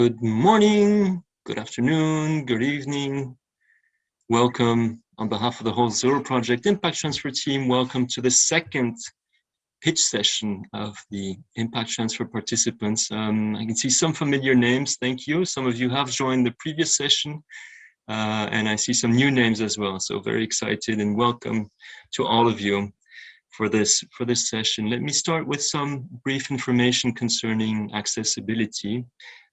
Good morning, good afternoon, good evening. Welcome on behalf of the whole Zero Project Impact Transfer team. Welcome to the second pitch session of the Impact Transfer participants. Um, I can see some familiar names, thank you. Some of you have joined the previous session uh, and I see some new names as well. So very excited and welcome to all of you for this for this session. Let me start with some brief information concerning accessibility.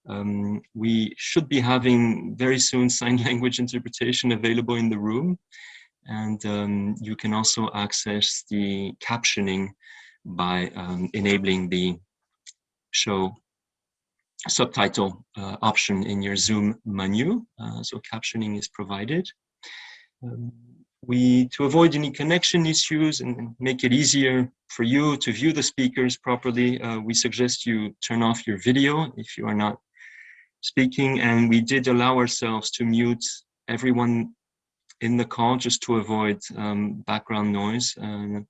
Um, we should be having very soon sign language interpretation available in the room. And um, you can also access the captioning by um, enabling the show subtitle uh, option in your Zoom menu. Uh, so captioning is provided. Um, we, to avoid any connection issues and make it easier for you to view the speakers properly, uh, we suggest you turn off your video if you are not speaking and we did allow ourselves to mute everyone in the call just to avoid um, background noise. Um,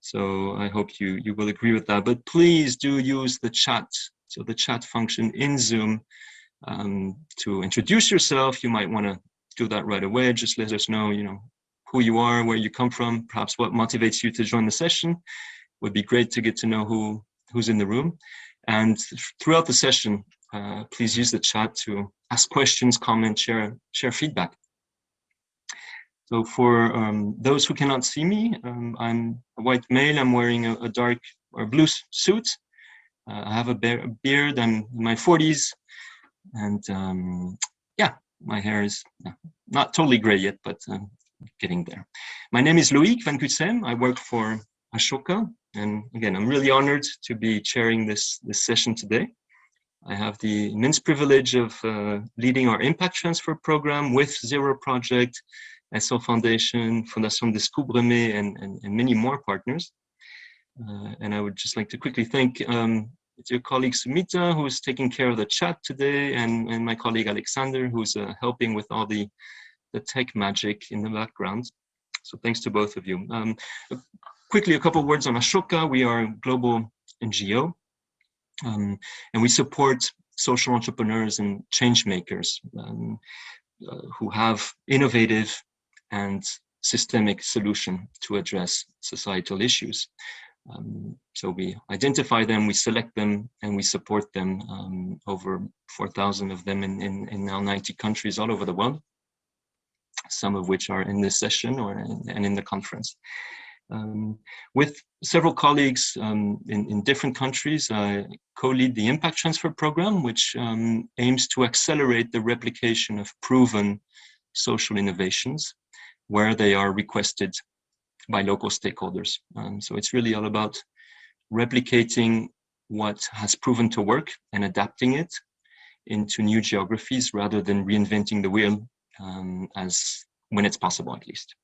so I hope you, you will agree with that, but please do use the chat. So the chat function in Zoom um, to introduce yourself. You might want to do that right away. Just let us know, you know, who you are, where you come from, perhaps what motivates you to join the session. Would be great to get to know who who's in the room. And throughout the session, uh, please use the chat to ask questions, comment, share, share feedback. So for um, those who cannot see me, um, I'm a white male. I'm wearing a, a dark or blue suit. Uh, I have a, bear, a, beard. I'm in my 40s. And um, yeah, my hair is not totally gray yet, but um, getting there. My name is Loic Van Cutsem. I work for Ashoka. And again, I'm really honored to be chairing this, this session today. I have the immense privilege of uh, leading our impact transfer program with Zero Project, Essl Foundation, Fondation Descúbreme, and, and, and many more partners. Uh, and I would just like to quickly thank um, your colleague Sumita, who is taking care of the chat today, and, and my colleague Alexander, who's uh, helping with all the, the tech magic in the background. So thanks to both of you. Um, quickly, a couple words on Ashoka. We are a global NGO um, and we support social entrepreneurs and change makers um, uh, who have innovative and systemic solution to address societal issues. Um, so we identify them, we select them, and we support them, um, over 4,000 of them in, in, in, now 90 countries all over the world, some of which are in this session or in, and in the conference. Um, with several colleagues um, in, in, different countries, I co-lead the Impact Transfer Program, which um, aims to accelerate the replication of proven social innovations where they are requested by local stakeholders. Um, so it's really all about replicating what has proven to work and adapting it into new geographies rather than reinventing the wheel um, as when it's possible at least.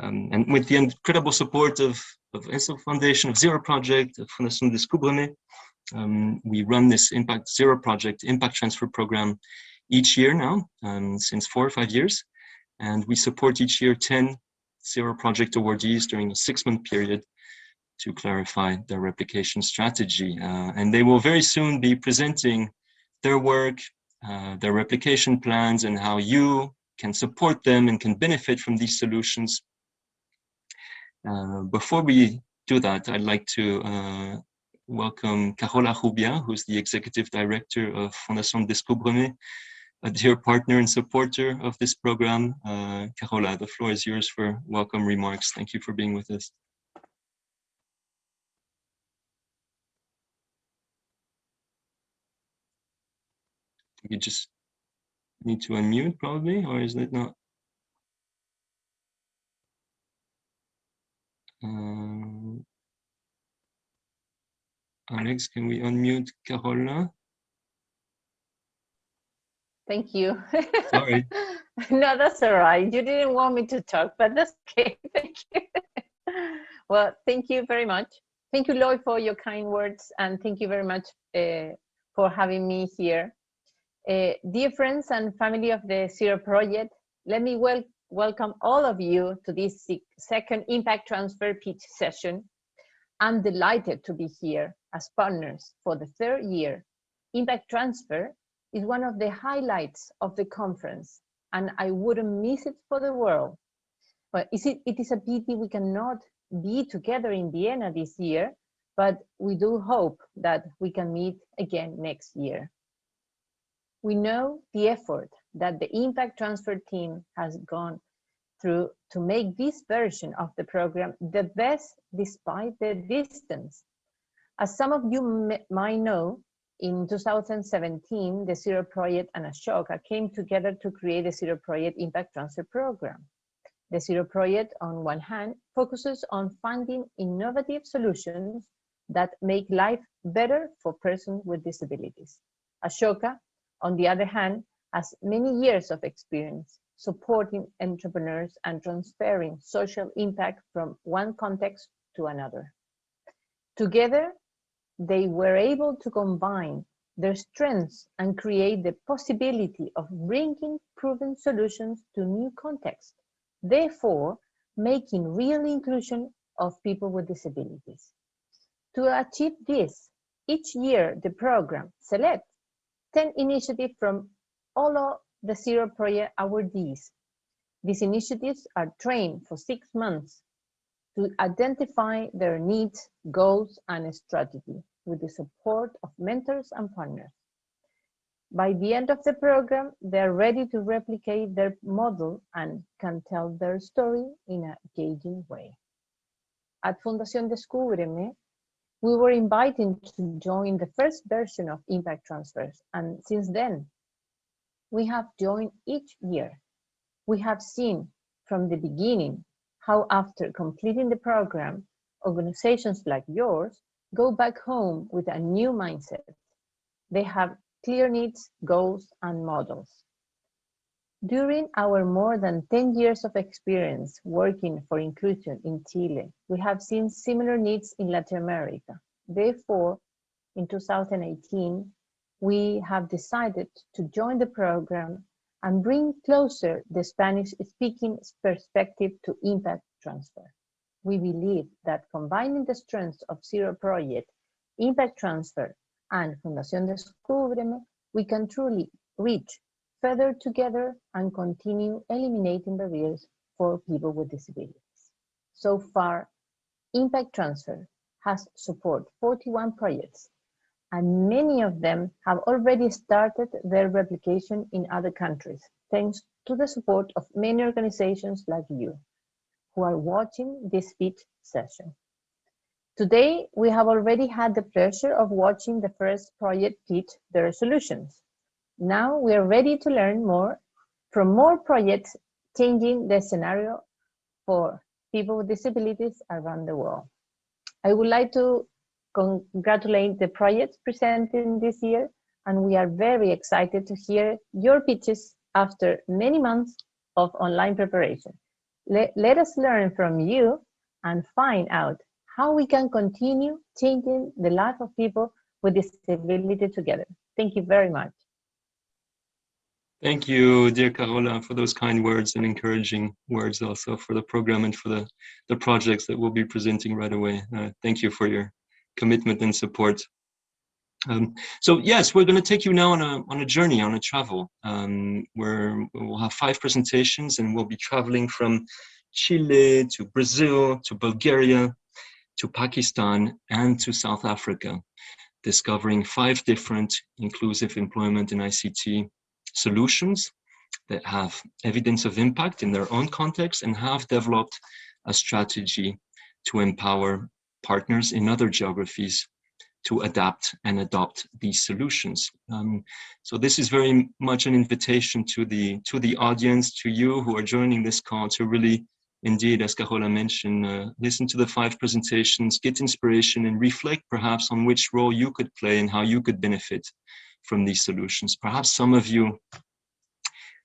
Um, and with the incredible support of, of Essl Foundation, of Zero Project, of Fondation um, we run this Impact Zero Project Impact Transfer Program each year now, um, since four or five years. And we support each year 10 Zero Project awardees during a six-month period to clarify their replication strategy. Uh, and they will very soon be presenting their work, uh, their replication plans, and how you can support them and can benefit from these solutions uh, before we do that, I'd like to uh, welcome Carola Rubia, who's the Executive Director of Fondation Descúbreme, a dear partner and supporter of this program. Uh, Carola, the floor is yours for welcome remarks. Thank you for being with us. You just need to unmute probably, or is it not? Um, Alex, can we unmute Carola? Thank you. Sorry. no, that's all right. You didn't want me to talk, but that's okay. Thank you. well, thank you very much. Thank you, Lloyd, for your kind words, and thank you very much uh, for having me here. Uh, dear friends and family of the Zero Project, let me wel welcome all of you to this second Impact Transfer Pitch session. I'm delighted to be here as partners for the third year. Impact Transfer is one of the highlights of the conference, and I wouldn't miss it for the world. But it is a pity we cannot be together in Vienna this year, but we do hope that we can meet again next year. We know the effort that the impact transfer team has gone through to make this version of the program the best despite the distance. As some of you might know, in 2017, the Zero Project and Ashoka came together to create the Zero Project Impact Transfer Program. The Zero Project, on one hand, focuses on finding innovative solutions that make life better for persons with disabilities. Ashoka, on the other hand, has many years of experience supporting entrepreneurs and transferring social impact from one context to another. Together, they were able to combine their strengths and create the possibility of bringing proven solutions to new contexts, therefore making real inclusion of people with disabilities. To achieve this, each year the program selects 10 initiatives from all of the Zero Project awardees. These initiatives are trained for six months to identify their needs, goals, and strategy with the support of mentors and partners. By the end of the program, they're ready to replicate their model and can tell their story in a engaging way. At Fundación Descúbreme, we were invited to join the first version of Impact Transfers, and since then, we have joined each year. We have seen from the beginning how after completing the program, organizations like yours go back home with a new mindset. They have clear needs, goals, and models. During our more than 10 years of experience working for inclusion in Chile, we have seen similar needs in Latin America. Therefore, in 2018, we have decided to join the program and bring closer the Spanish-speaking perspective to impact transfer. We believe that combining the strengths of Zero Project, Impact Transfer, and Fundación Descúbreme, we can truly reach further together and continue eliminating barriers for people with disabilities. So far, Impact Transfer has supported 41 projects and many of them have already started their replication in other countries, thanks to the support of many organizations like you, who are watching this speech session. Today, we have already had the pleasure of watching the first project pitch their solutions. Now we are ready to learn more from more projects changing the scenario for people with disabilities around the world. I would like to congratulate the projects presented this year, and we are very excited to hear your pitches after many months of online preparation. Let, let us learn from you and find out how we can continue changing the life of people with disability together. Thank you very much. Thank you, dear Carola, for those kind words and encouraging words also for the program and for the, the projects that we'll be presenting right away. Uh, thank you for your commitment and support. Um, so yes, we're going to take you now on a on a journey, on a travel, um, where we'll have five presentations, and we'll be traveling from Chile to Brazil to Bulgaria to Pakistan and to South Africa, discovering five different inclusive employment and ICT solutions that have evidence of impact in their own context and have developed a strategy to empower partners in other geographies to adapt and adopt these solutions. Um, so this is very much an invitation to the to the audience, to you who are joining this call to really, indeed, as Carola mentioned, uh, listen to the five presentations, get inspiration and reflect perhaps on which role you could play and how you could benefit from these solutions. Perhaps some of you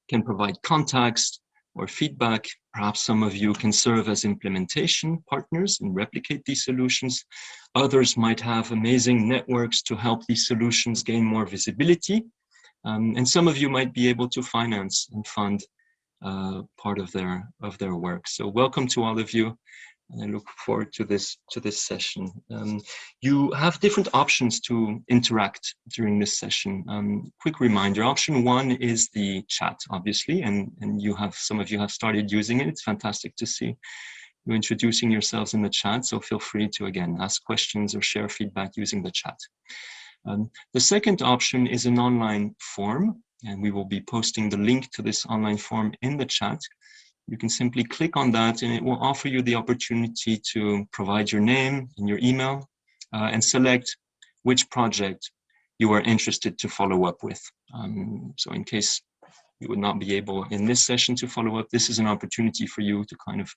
can provide context or feedback. Perhaps some of you can serve as implementation partners and replicate these solutions. Others might have amazing networks to help these solutions gain more visibility. Um, and some of you might be able to finance and fund uh, part of their of their work. So welcome to all of you. And I look forward to this to this session. Um, you have different options to interact during this session. Um, quick reminder: option one is the chat, obviously, and and you have some of you have started using it. It's fantastic to see you introducing yourselves in the chat. So feel free to again ask questions or share feedback using the chat. Um, the second option is an online form, and we will be posting the link to this online form in the chat. You can simply click on that and it will offer you the opportunity to provide your name and your email uh, and select which project you are interested to follow up with. Um, so in case you would not be able in this session to follow up, this is an opportunity for you to kind of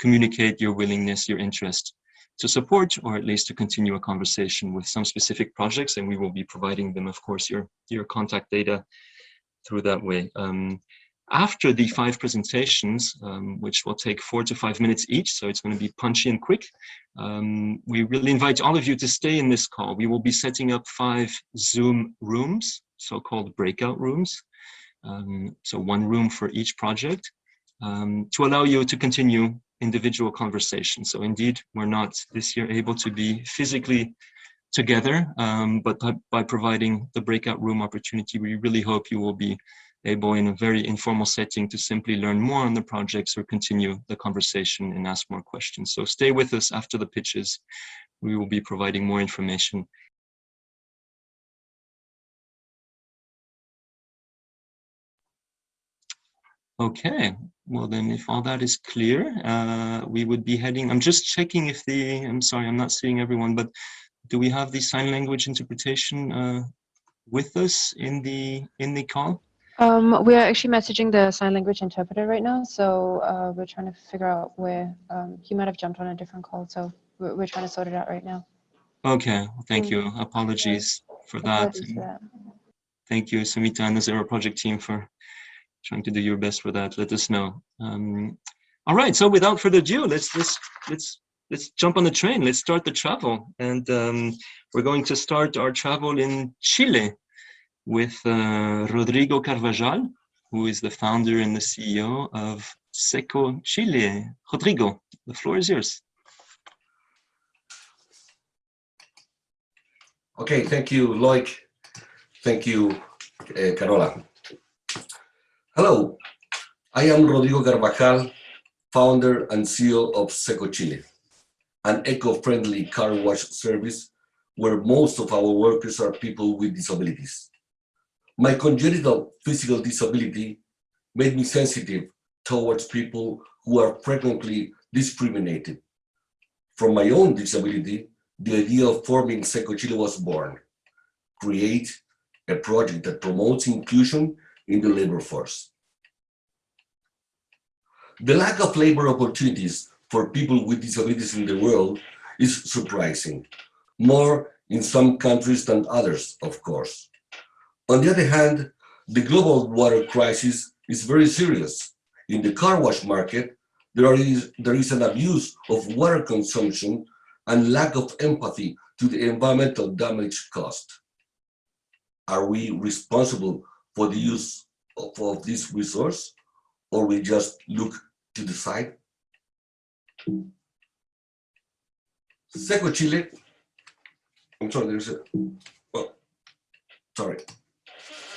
communicate your willingness, your interest to support or at least to continue a conversation with some specific projects and we will be providing them, of course, your, your contact data through that way. Um, after the five presentations, um, which will take four to five minutes each, so it's going to be punchy and quick, um, we really invite all of you to stay in this call. We will be setting up five Zoom rooms, so-called breakout rooms, um, so one room for each project, um, to allow you to continue individual conversations. So indeed, we're not this year able to be physically together, um, but by, by providing the breakout room opportunity, we really hope you will be able in a very informal setting to simply learn more on the projects or continue the conversation and ask more questions. So stay with us after the pitches. We will be providing more information Okay, well then if all that is clear, uh, we would be heading, I'm just checking if the, I'm sorry, I'm not seeing everyone, but do we have the sign language interpretation uh, with us in the in the call? Um, we are actually messaging the sign language interpreter right now, so uh, we're trying to figure out where um, he might have jumped on a different call, so we're, we're trying to sort it out right now. Okay, thank you. Apologies for that. That. Thank you, Samita and the Zero Project team for trying to do your best for that. Let us know. Um, all right. So without further ado, let's let's let's let's jump on the train. Let's start the travel, and um, we're going to start our travel in Chile with uh, Rodrigo Carvajal, who is the founder and the CEO of Seco Chile. Rodrigo, the floor is yours. Okay, thank you, Loic. Thank you, uh, Carola. Hello, I am Rodrigo Carvajal, founder and CEO of Seco Chile, an eco-friendly car wash service where most of our workers are people with disabilities. My congenital physical disability made me sensitive towards people who are frequently discriminated. From my own disability, the idea of forming Seco Chile was born. Create a project that promotes inclusion in the labor force. The lack of labor opportunities for people with disabilities in the world is surprising, more in some countries than others, of course. On the other hand, the global water crisis is very serious. In the car wash market, there is, there is an abuse of water consumption and lack of empathy to the environmental damage caused. Are we responsible for the use of, of this resource or we just look to the side? Seco Chile, I'm sorry, there's a, oh, sorry.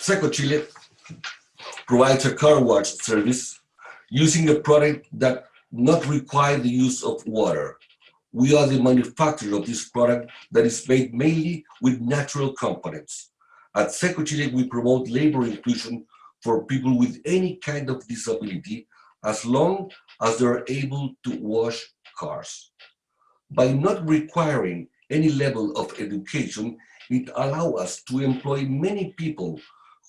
Seco Chile provides a car wash service using a product that not require the use of water. We are the manufacturer of this product that is made mainly with natural components. At Seco Chile, we promote labor inclusion for people with any kind of disability as long as they're able to wash cars. By not requiring any level of education, it allows us to employ many people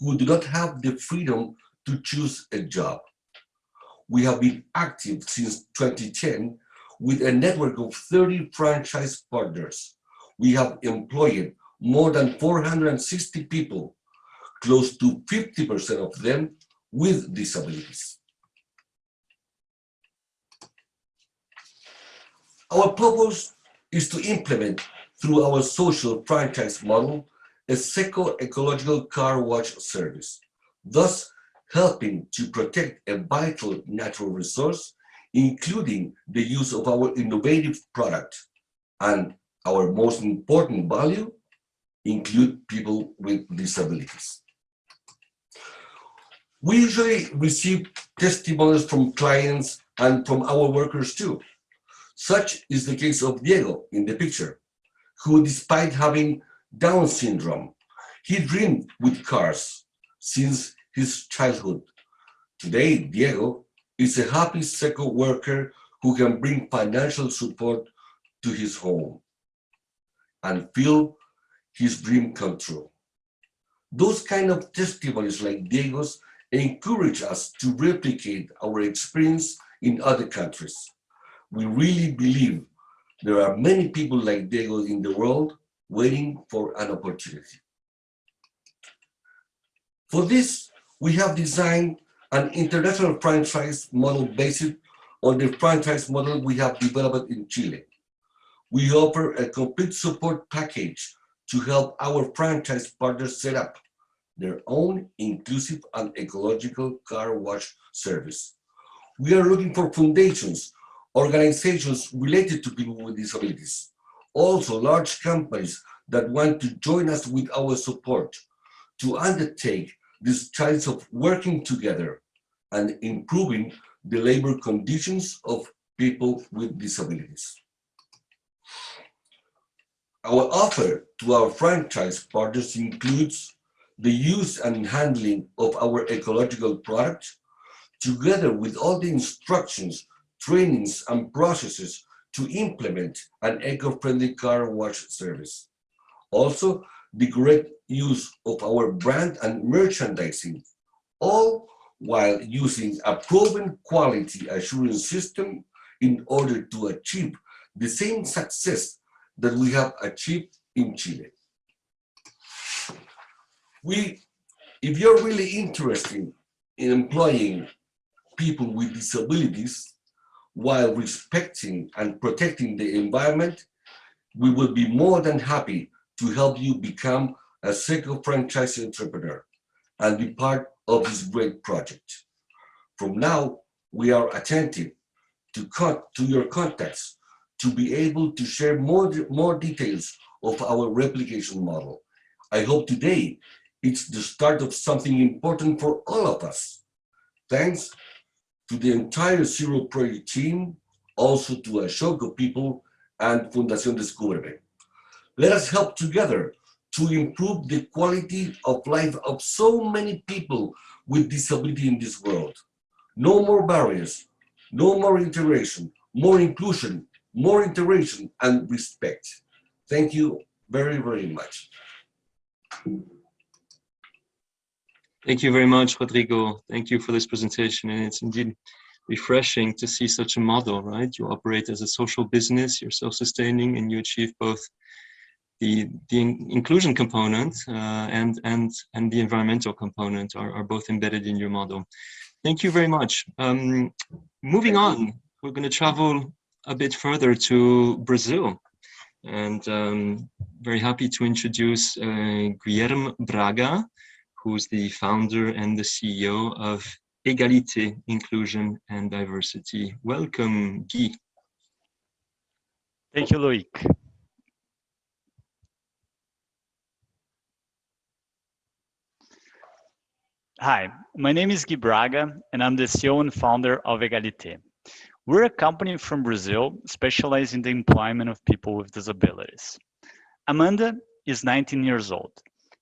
who do not have the freedom to choose a job. We have been active since 2010 with a network of 30 franchise partners. We have employed more than 460 people, close to 50% of them with disabilities. Our purpose is to implement through our social franchise model a seco-ecological car wash service, thus helping to protect a vital natural resource including the use of our innovative product. And our most important value, include people with disabilities. We usually receive testimonials from clients and from our workers too. Such is the case of Diego in the picture, who despite having Down syndrome, he dreamed with cars since his childhood. Today, Diego is a happy SECO worker who can bring financial support to his home and feel his dream come true. Those kind of testimonies like Diego's encourage us to replicate our experience in other countries. We really believe there are many people like Diego in the world waiting for an opportunity. For this, we have designed an international franchise model based on the franchise model we have developed in Chile. We offer a complete support package to help our franchise partners set up their own inclusive and ecological car wash service. We are looking for foundations, organizations related to people with disabilities, also large companies that want to join us with our support to undertake this chance of working together and improving the labor conditions of people with disabilities. Our offer to our franchise partners includes the use and handling of our ecological products, together with all the instructions, trainings, and processes to implement an eco-friendly car wash service. Also, the correct use of our brand and merchandising, all while using a proven quality assurance system in order to achieve the same success that we have achieved in Chile we, if you're really interested in employing people with disabilities while respecting and protecting the environment, we will be more than happy to help you become a SECO franchise entrepreneur and be part of this great project. From now, we are attentive to, to your contacts to be able to share more, more details of our replication model. I hope today it's the start of something important for all of us. Thanks to the entire Zero Project team, also to Ashoka people and Fundación Descúbreme. Let us help together to improve the quality of life of so many people with disability in this world. No more barriers, no more integration, more inclusion, more integration and respect. Thank you very, very much. Thank you very much, Rodrigo. Thank you for this presentation. And it's indeed refreshing to see such a model, right? You operate as a social business, you're self-sustaining, and you achieve both the, the inclusion component uh, and, and, and the environmental component are, are both embedded in your model. Thank you very much. Um, moving on, we're going to travel a bit further to Brazil. And um, very happy to introduce uh, Guilherme Braga, who's the founder and the CEO of Egalite, Inclusion and Diversity. Welcome, Guy. Thank you, Loic. Hi, my name is Guy Braga, and I'm the CEO and founder of Egalite. We're a company from Brazil specialized in the employment of people with disabilities. Amanda is 19 years old.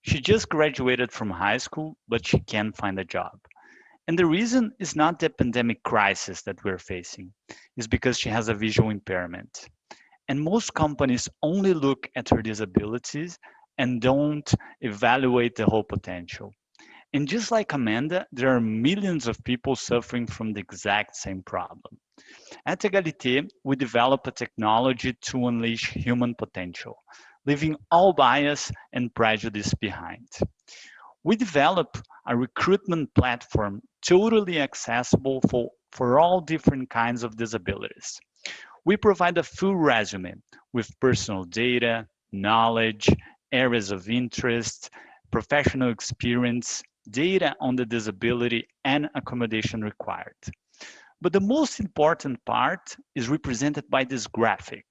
She just graduated from high school, but she can't find a job. And the reason is not the pandemic crisis that we're facing, is because she has a visual impairment. And most companies only look at her disabilities and don't evaluate the whole potential. And just like Amanda, there are millions of people suffering from the exact same problem. At Egalite, we develop a technology to unleash human potential leaving all bias and prejudice behind. We develop a recruitment platform totally accessible for, for all different kinds of disabilities. We provide a full resume with personal data, knowledge, areas of interest, professional experience, data on the disability and accommodation required. But the most important part is represented by this graphic,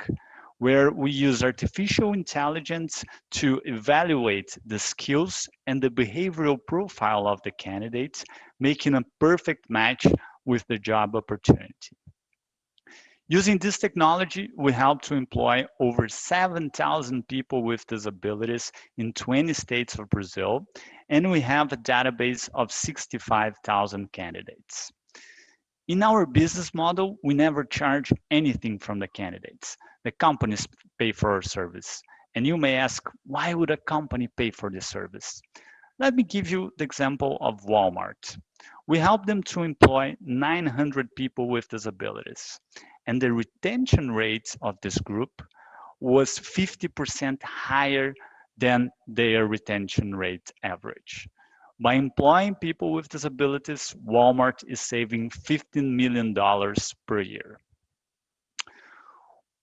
where we use artificial intelligence to evaluate the skills and the behavioral profile of the candidates, making a perfect match with the job opportunity. Using this technology, we help to employ over 7,000 people with disabilities in 20 states of Brazil, and we have a database of 65,000 candidates. In our business model, we never charge anything from the candidates. The companies pay for our service. And you may ask, why would a company pay for this service? Let me give you the example of Walmart. We help them to employ 900 people with disabilities and the retention rate of this group was 50% higher than their retention rate average. By employing people with disabilities, Walmart is saving $15 million per year.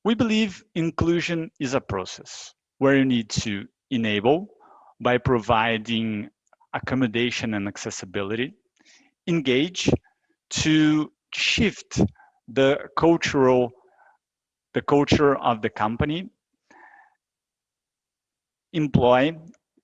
We believe inclusion is a process where you need to enable by providing accommodation and accessibility, engage to shift the cultural, the culture of the company, employ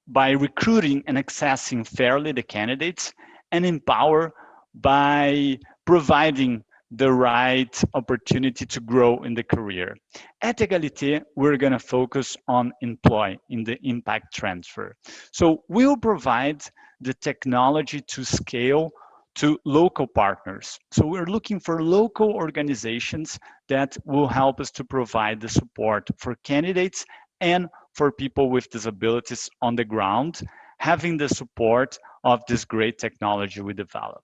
by recruiting and accessing fairly the candidates, and empower by providing the right opportunity to grow in the career. At Egalite, we're gonna focus on employ in the impact transfer. So we'll provide the technology to scale to local partners. So we're looking for local organizations that will help us to provide the support for candidates and for people with disabilities on the ground, having the support of this great technology we develop.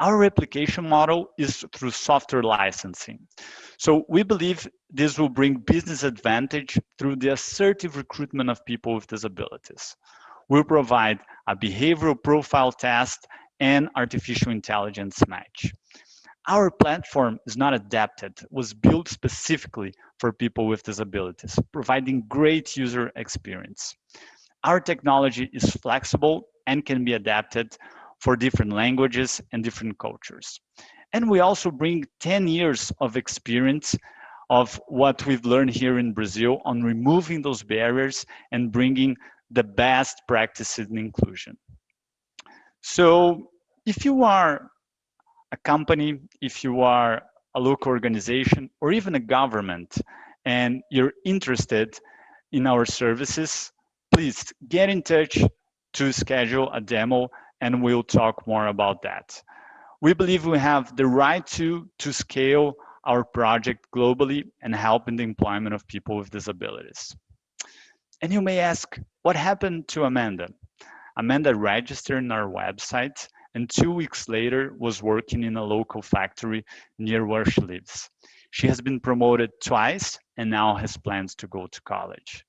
Our replication model is through software licensing. So we believe this will bring business advantage through the assertive recruitment of people with disabilities. We'll provide a behavioral profile test and artificial intelligence match. Our platform is not adapted, was built specifically for people with disabilities, providing great user experience. Our technology is flexible and can be adapted for different languages and different cultures. And we also bring 10 years of experience of what we've learned here in Brazil on removing those barriers and bringing the best practices in inclusion. So if you are a company, if you are a local organization, or even a government, and you're interested in our services, please get in touch to schedule a demo and we'll talk more about that. We believe we have the right to, to scale our project globally and help in the employment of people with disabilities. And you may ask, what happened to Amanda? Amanda registered in our website and two weeks later was working in a local factory near where she lives. She has been promoted twice and now has plans to go to college.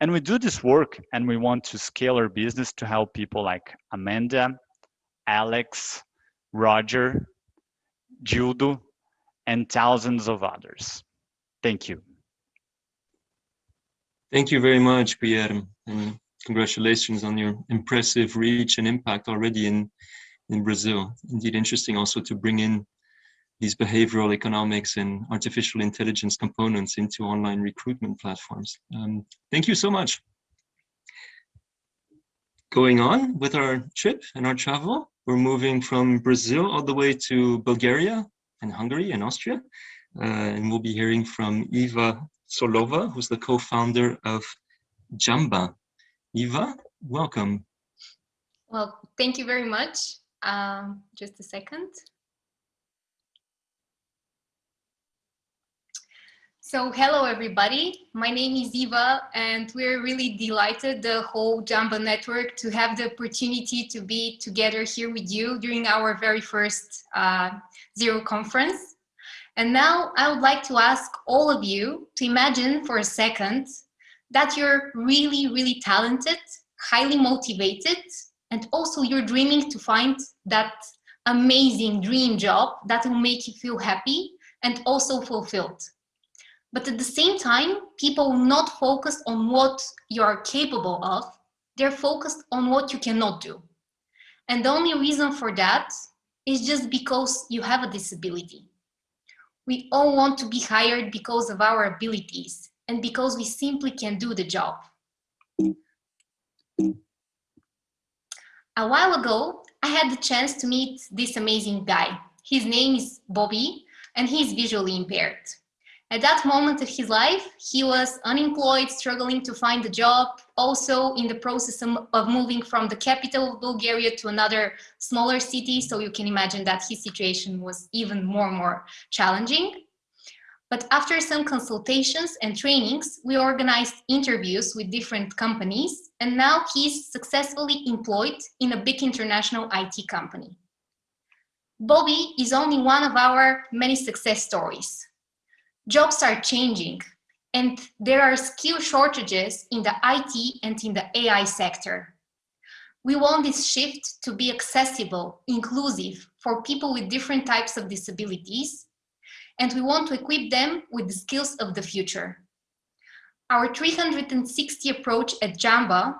And we do this work and we want to scale our business to help people like Amanda, Alex, Roger, Gildo, and thousands of others. Thank you. Thank you very much, Pierre. And congratulations on your impressive reach and impact already in, in Brazil. Indeed, interesting also to bring in these behavioral economics and artificial intelligence components into online recruitment platforms. Um, thank you so much. Going on with our trip and our travel, we're moving from Brazil all the way to Bulgaria and Hungary and Austria. Uh, and we'll be hearing from Eva Solova, who's the co-founder of Jamba. Eva, welcome. Well, thank you very much. Um, just a second. So hello everybody, my name is Eva and we're really delighted the whole Jamba network to have the opportunity to be together here with you during our very first uh, Zero conference. And now I would like to ask all of you to imagine for a second that you're really, really talented, highly motivated, and also you're dreaming to find that amazing dream job that will make you feel happy and also fulfilled. But at the same time, people are not focused on what you are capable of, they're focused on what you cannot do. And the only reason for that is just because you have a disability. We all want to be hired because of our abilities and because we simply can do the job. A while ago, I had the chance to meet this amazing guy. His name is Bobby and he's visually impaired. At that moment of his life, he was unemployed, struggling to find a job, also in the process of moving from the capital of Bulgaria to another smaller city. So you can imagine that his situation was even more and more challenging. But after some consultations and trainings, we organized interviews with different companies, and now he's successfully employed in a big international IT company. Bobby is only one of our many success stories jobs are changing and there are skill shortages in the IT and in the AI sector. We want this shift to be accessible, inclusive for people with different types of disabilities, and we want to equip them with the skills of the future. Our 360 approach at Jamba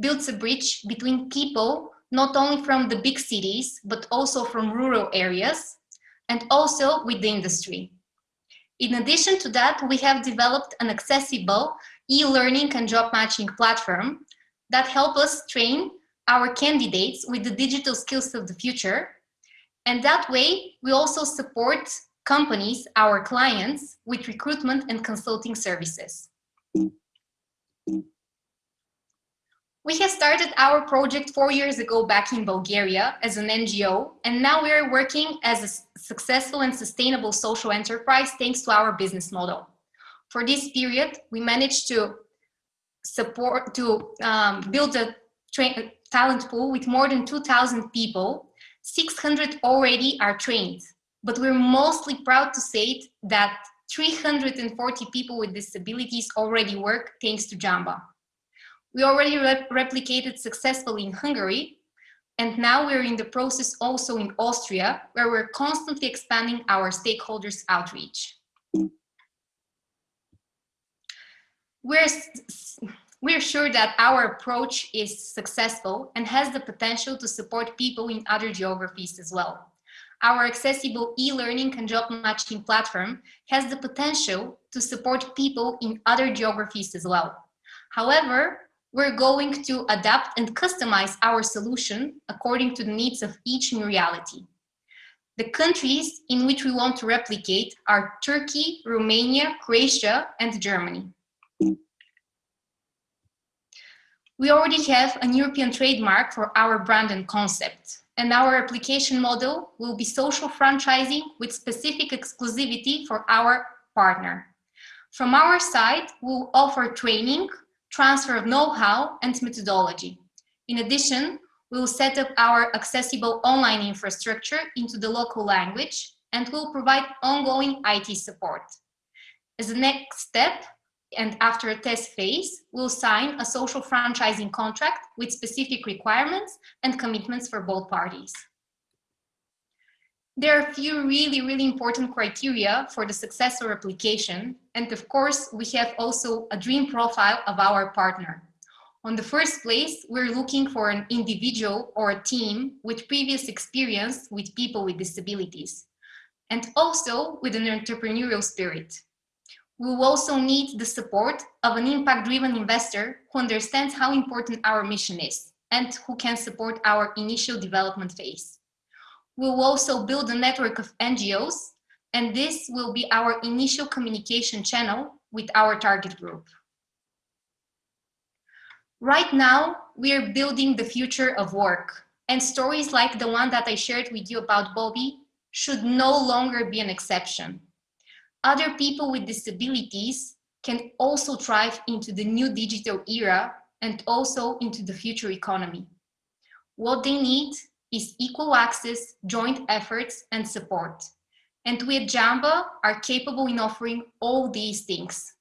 builds a bridge between people not only from the big cities, but also from rural areas, and also with the industry. In addition to that, we have developed an accessible e-learning and job matching platform that help us train our candidates with the digital skills of the future. And that way, we also support companies, our clients, with recruitment and consulting services. We have started our project four years ago back in Bulgaria as an NGO, and now we are working as a successful and sustainable social enterprise thanks to our business model. For this period, we managed to support, to um, build a talent pool with more than 2,000 people. 600 already are trained, but we're mostly proud to say that 340 people with disabilities already work thanks to Jamba. We already rep replicated successfully in Hungary, and now we're in the process also in Austria, where we're constantly expanding our stakeholders outreach. We're, we're sure that our approach is successful and has the potential to support people in other geographies as well. Our accessible e-learning and job matching platform has the potential to support people in other geographies as well. However, we're going to adapt and customize our solution according to the needs of each new reality. The countries in which we want to replicate are Turkey, Romania, Croatia, and Germany. We already have an European trademark for our brand and concept, and our application model will be social franchising with specific exclusivity for our partner. From our side, we'll offer training, transfer of know-how and methodology. In addition, we will set up our accessible online infrastructure into the local language and will provide ongoing IT support. As a next step, and after a test phase, we'll sign a social franchising contract with specific requirements and commitments for both parties. There are a few really, really important criteria for the successful application. And of course, we have also a dream profile of our partner. On the first place, we're looking for an individual or a team with previous experience with people with disabilities, and also with an entrepreneurial spirit. We will also need the support of an impact-driven investor who understands how important our mission is and who can support our initial development phase. We will also build a network of NGOs, and this will be our initial communication channel with our target group. Right now, we are building the future of work, and stories like the one that I shared with you about Bobby should no longer be an exception. Other people with disabilities can also thrive into the new digital era and also into the future economy. What they need is equal access, joint efforts, and support. And we at Jamba are capable in offering all these things.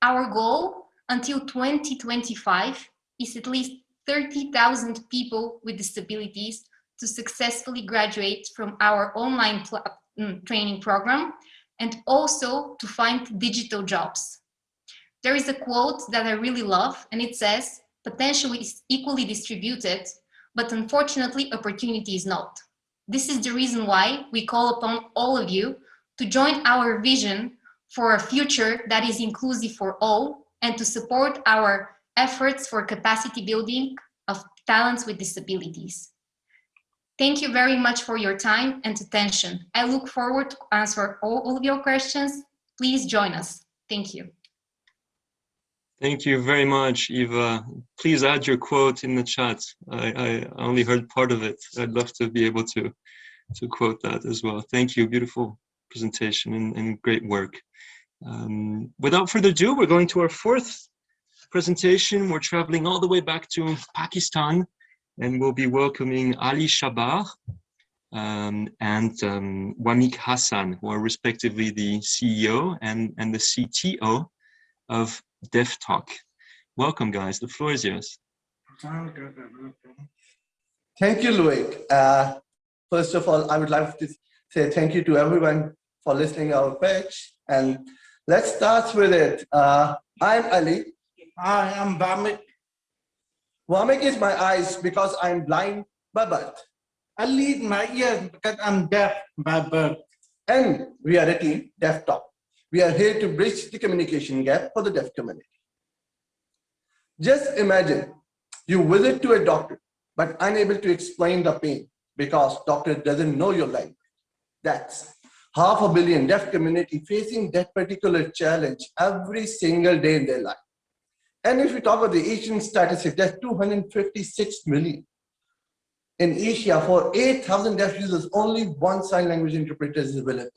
Our goal until 2025 is at least 30,000 people with disabilities to successfully graduate from our online mm, training program and also to find digital jobs. There is a quote that I really love and it says, potential is equally distributed but unfortunately opportunity is not. This is the reason why we call upon all of you to join our vision for a future that is inclusive for all and to support our efforts for capacity building of talents with disabilities. Thank you very much for your time and attention. I look forward to answer all, of your questions. Please join us. Thank you. Thank you very much, Eva. Please add your quote in the chat. I, I only heard part of it. I'd love to be able to, to quote that as well. Thank you. Beautiful presentation and, and great work. Um, without further ado, we're going to our fourth presentation. We're traveling all the way back to Pakistan and we'll be welcoming Ali Shabbar um, and um, Wamiq Hassan, who are respectively the CEO and, and the CTO of Deaf Talk. Welcome, guys. The floor is yours. Thank you, Loic. Uh, first of all, I would like to say thank you to everyone for listening our pitch. And let's start with it. Uh, I'm Ali. I am Wamiq. Wamiq is my eyes because I'm blind by birth. I lead my ears because I'm deaf by birth. And we are a team, Deaf Talk. We are here to bridge the communication gap for the deaf community. Just imagine you visit to a doctor, but unable to explain the pain because doctor doesn't know your language. That's half a billion deaf community facing that particular challenge every single day in their life. And if we talk about the Asian statistics, there's 256 million. In Asia, for 8,000 deaf users, only one sign language interpreter is available.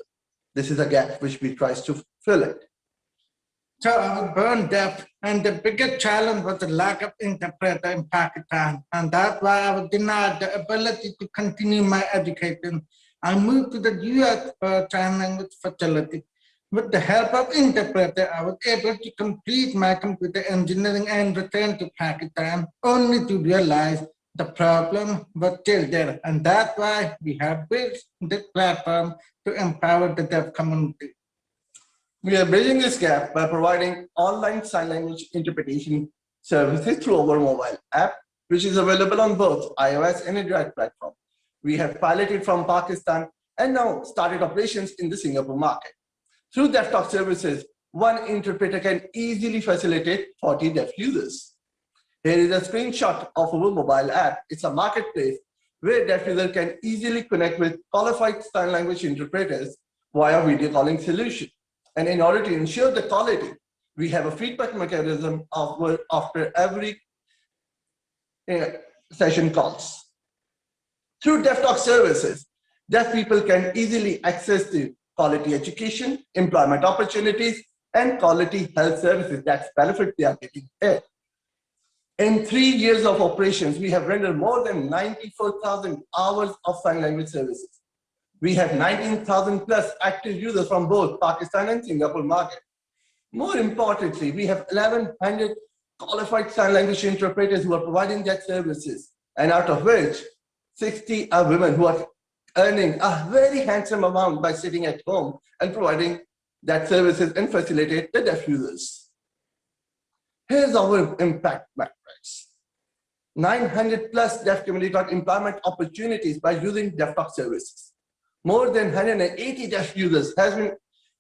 This is a gap which we try to fill it. So I was born deaf, and the biggest challenge was the lack of interpreter in Pakistan, and that's why I was denied the ability to continue my education. I moved to the U.S. for sign language facility. With the help of interpreter, I was able to complete my computer engineering and return to Pakistan, only to realize the problem was still there. And that's why we have built this platform to empower the deaf community. We are bridging this gap by providing online sign language interpretation services through our mobile app, which is available on both iOS and Android platform. We have piloted from Pakistan and now started operations in the Singapore market. Through Deaf Talk services, one interpreter can easily facilitate 40 deaf users. Here is a screenshot of our mobile app. It's a marketplace where deaf users can easily connect with qualified sign language interpreters via video calling solution. And in order to ensure the quality, we have a feedback mechanism after every uh, session calls. Through Deaf Talk services, deaf people can easily access the quality education, employment opportunities, and quality health services. That's benefit they are getting here. In three years of operations, we have rendered more than 94,000 hours of sign language services. We have 19,000 plus active users from both Pakistan and Singapore market. More importantly, we have 1,100 qualified sign language interpreters who are providing that services, and out of which 60 are women who are earning a very handsome amount by sitting at home and providing that services and facilitate the deaf users. Here's our impact metrics. 900 plus deaf community got employment opportunities by using Deaf Talk services. More than 180 deaf users has been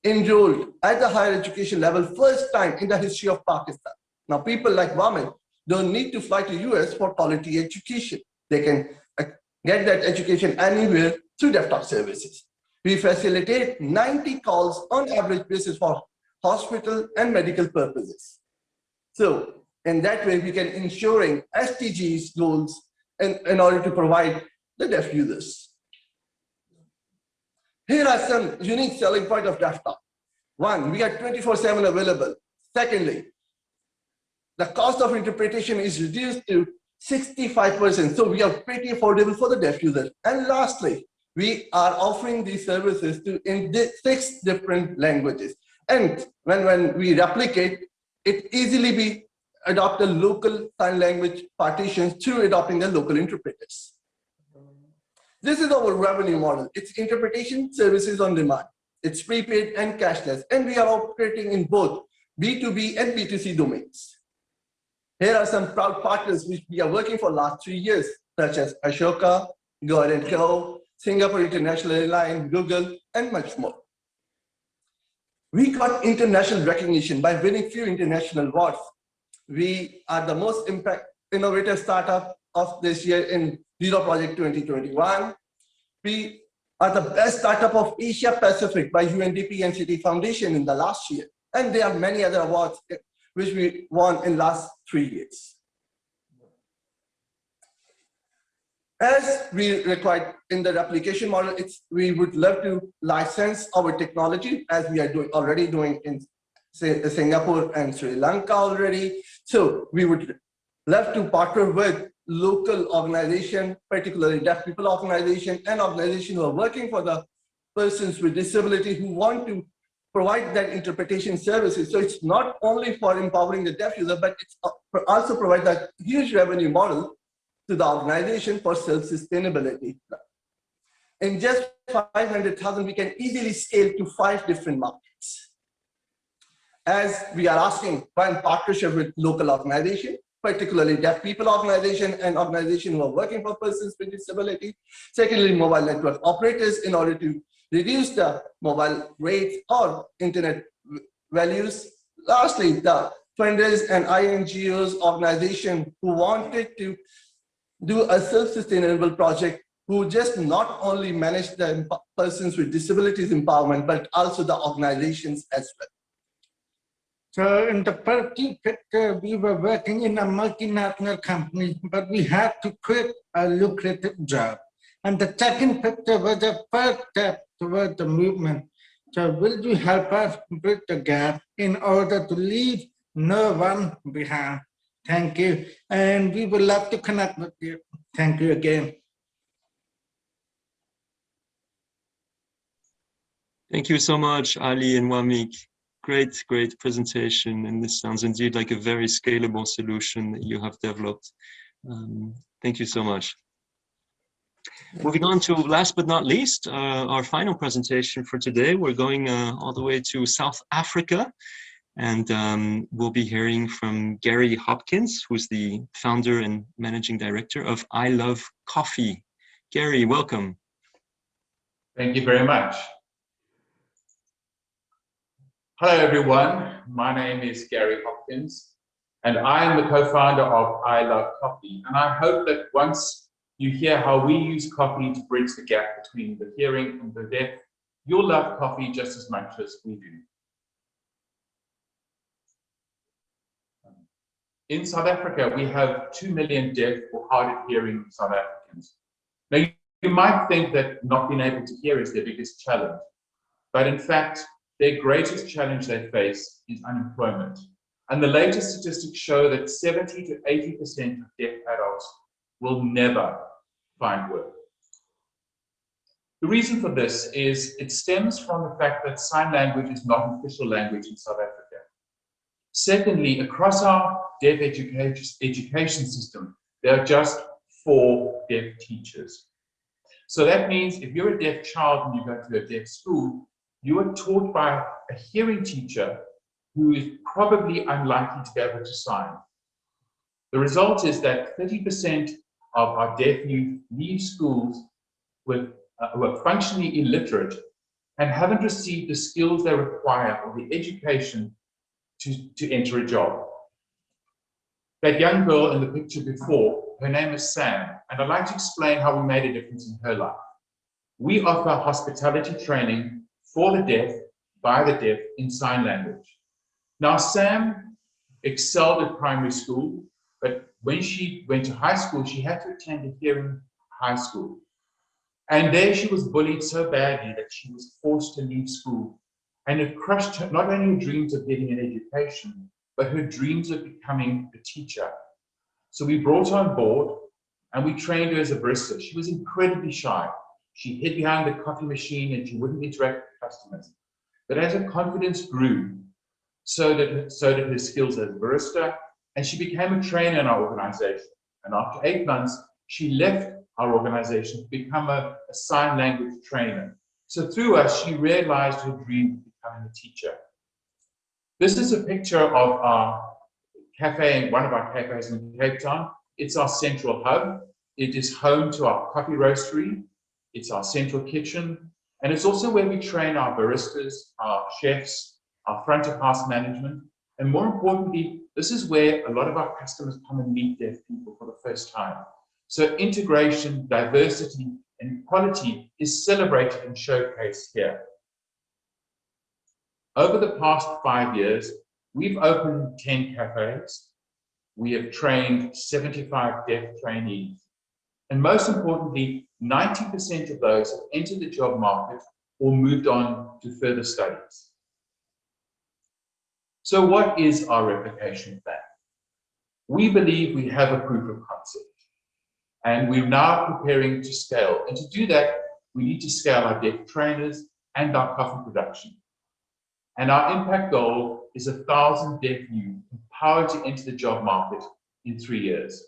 enrolled at the higher education level first time in the history of Pakistan. Now people like Wamiq don't need to fly to US for quality education. They can uh, get that education anywhere through Deaf Talk services. We facilitate 90 calls on average basis for hospital and medical purposes. So in that way, we can ensuring SDGs goals in, in order to provide the deaf users. Here are some unique selling point of Deaf Talk. One, we are 24-7 available. Secondly, the cost of interpretation is reduced to 65%. So we are pretty affordable for the deaf users. And lastly, we are offering these services to in six different languages. And when, when we replicate, it easily be adopt a local sign language partitions through adopting the local interpreters. This is our revenue model. It's interpretation services on demand. It's prepaid and cashless, and we are operating in both B2B and B2C domains. Here are some proud partners which we are working for last three years, such as Ashoka, Go Go, Singapore International Airlines, Google, and much more. We got international recognition by winning few international awards. We are the most impact innovative startup of this year in Zero Project 2021. We are the best startup of Asia Pacific by UNDP and Citi Foundation in the last year. And there are many other awards eh, which we won in last three years. As we required in the replication model, it's we would love to license our technology as we are doing already doing in say, Singapore and Sri Lanka already. So we would love to partner with local organization, particularly deaf people organization and organization who are working for the persons with disability who want to provide that interpretation services. So it's not only for empowering the deaf user, but it's uh, also provide that huge revenue model to the organization for self-sustainability. In just 500,000, we can easily scale to five different markets. As we are asking for in partnership with local organization, particularly deaf people organization and organization who are working for persons with disability. Secondly, mobile network operators in order to reduce the mobile rates or internet values. Lastly, the funders and INGOs organization who wanted to do a self-sustainable project who just not only manage the persons with disabilities empowerment, but also the organizations as well. So in the first picture, we were working in a multinational company, but we had to quit a lucrative job. And the second picture was the first step toward the movement. So will you help us bridge the gap in order to leave no one behind? Thank you. And we would love to connect with you. Thank you again. Thank you so much, Ali and Wamiq. Great, great presentation. And this sounds indeed like a very scalable solution that you have developed. Um, thank you so much. Moving on to last but not least, uh, our final presentation for today. We're going uh, all the way to South Africa and um, we'll be hearing from Gary Hopkins, who's the founder and managing director of I Love Coffee. Gary, welcome. Thank you very much. Hello, everyone. My name is Gary Hopkins, and I am the co-founder of I Love Coffee. And I hope that once you hear how we use coffee to bridge the gap between the hearing and the deaf, you'll love coffee just as much as we do. In South Africa, we have 2 million deaf or hard of hearing South Africans. Now, you, might think that not being able to hear is their biggest challenge, but in fact, their greatest challenge they face is unemployment. And the latest statistics show that 70 to 80% of deaf adults will never find work. The reason for this is it stems from the fact that sign language is not an official language in South Africa. Secondly, across our deaf education, system, there are just four deaf teachers. So that means if you're a deaf child and you go to a deaf school, you are taught by a hearing teacher who is probably unlikely to be able to sign. The result is that 30% of our deaf youth leave schools with, uh, who are functionally illiterate and haven't received the skills they require or the education to, to enter a job. That young girl in the picture before, her name is Sam, and I'd like to explain how we made a difference in her life. We offer hospitality training for the deaf, by the deaf, in sign language. Now, Sam excelled at primary school, but when she went to high school, she had to attend a hearing high school. And there she was bullied so badly that she was forced to leave school and it crushed her, not only dreams of getting an education, but her dreams of becoming a teacher. So we brought her on board and we trained her as a barista. She was incredibly shy. She hid behind the coffee machine and she wouldn't interact with customers. But as her confidence grew, so did, so did her skills as a barista, and she became a trainer in our organization. And after eight months, she left our organization to become a, a sign language trainer. So through us, she realized her dream of becoming a teacher. This is a picture of our cafe, one of our cafes in Cape Town. It's our central hub. It is home to our coffee roastery. it's our central kitchen, and it's also where we train our baristas, our chefs, our front of house management, and more importantly, this is where a lot of our customers come and meet deaf people for the first time. So integration, diversity, and equality is celebrated and showcased here. Over the past five years, we've opened 10 cafes. We have trained 75 deaf trainees. And most importantly, 90% of those have entered the job market or moved on to further studies. So what is our replication plan? We believe we have a proof of concept and we're now preparing to scale. And to do that, we need to scale our deaf trainers and our coffee production. And our impact goal is a thousand deaf youth empowered to enter the job market in three years.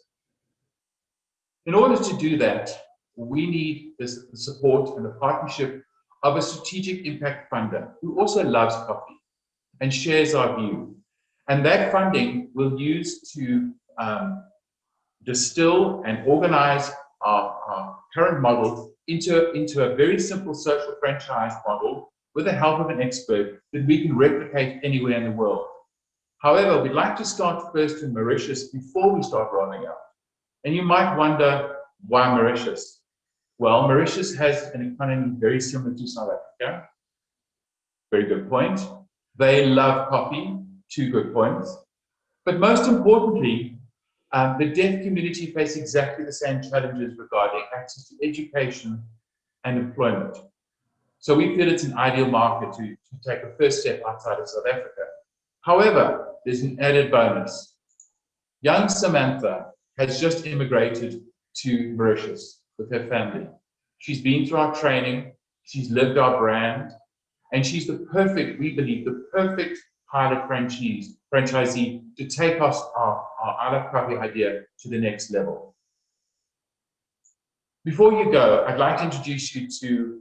In order to do that, we need the support and the partnership of a strategic impact funder who also loves coffee and shares our view. And that funding will use to um, distill and organize our, our, current model into, into a very simple social franchise model with the help of an expert that we can replicate anywhere in the world. However, we'd like to start first in Mauritius before we start rolling out. And you might wonder, why Mauritius? Well, Mauritius has an economy very similar to South Africa. Very good point. They love coffee, two good points. But most importantly, um, the deaf community face exactly the same challenges regarding access to education and employment. So we feel it's an ideal market to, to take a first step outside of South Africa. However, there's an added bonus. Young Samantha has just immigrated to Mauritius with her family. She's been through our training, she's lived our brand, and she's the perfect, we believe, the perfect pilot franchise, franchisee to take us our, our Love Coffee idea to the next level. Before you go, I'd like to introduce you to,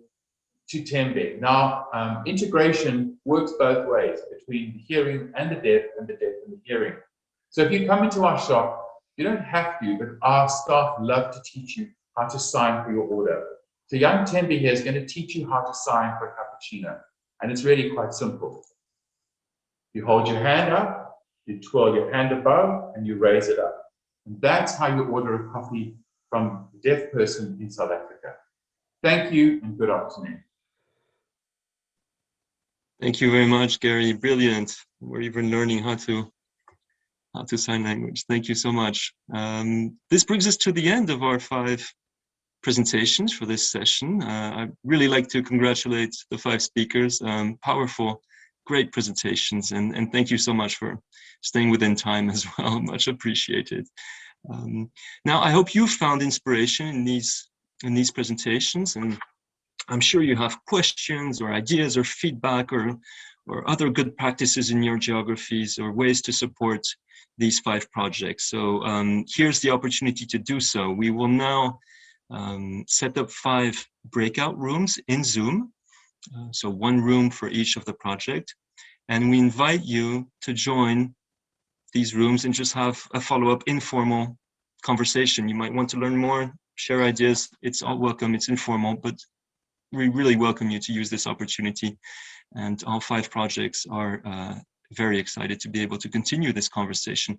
to Tembe. Now, um, integration works both ways between the hearing and the deaf and the deaf and the hearing. So if you come into our shop, you don't have to, but our staff love to teach you how to sign for your order. So young Tembe here is going to teach you how to sign for a cappuccino. And it's really quite simple. You hold your hand up, you twirl your hand above, and you raise it up. And that's how you order a coffee from a deaf person in South Africa. Thank you and good afternoon. Thank you very much, Gary. Brilliant. We're even learning how to how to sign language. Thank you so much. Um, this brings us to the end of our five presentations for this session. Uh, I'd really like to congratulate the five speakers. Um, powerful, great presentations, and, and thank you so much for staying within time as well. Much appreciated. Um, now, I hope you found inspiration in these in these presentations, and I'm sure you have questions or ideas or feedback or or other good practices in your geographies or ways to support these five projects. So um, here's the opportunity to do so. We will now um, set up five breakout rooms in Zoom. Uh, so one room for each of the project. And we invite you to join these rooms and just have a follow-up informal conversation. You might want to learn more, share ideas. It's all welcome, it's informal, but we really welcome you to use this opportunity. And all five projects are uh, very excited to be able to continue this conversation.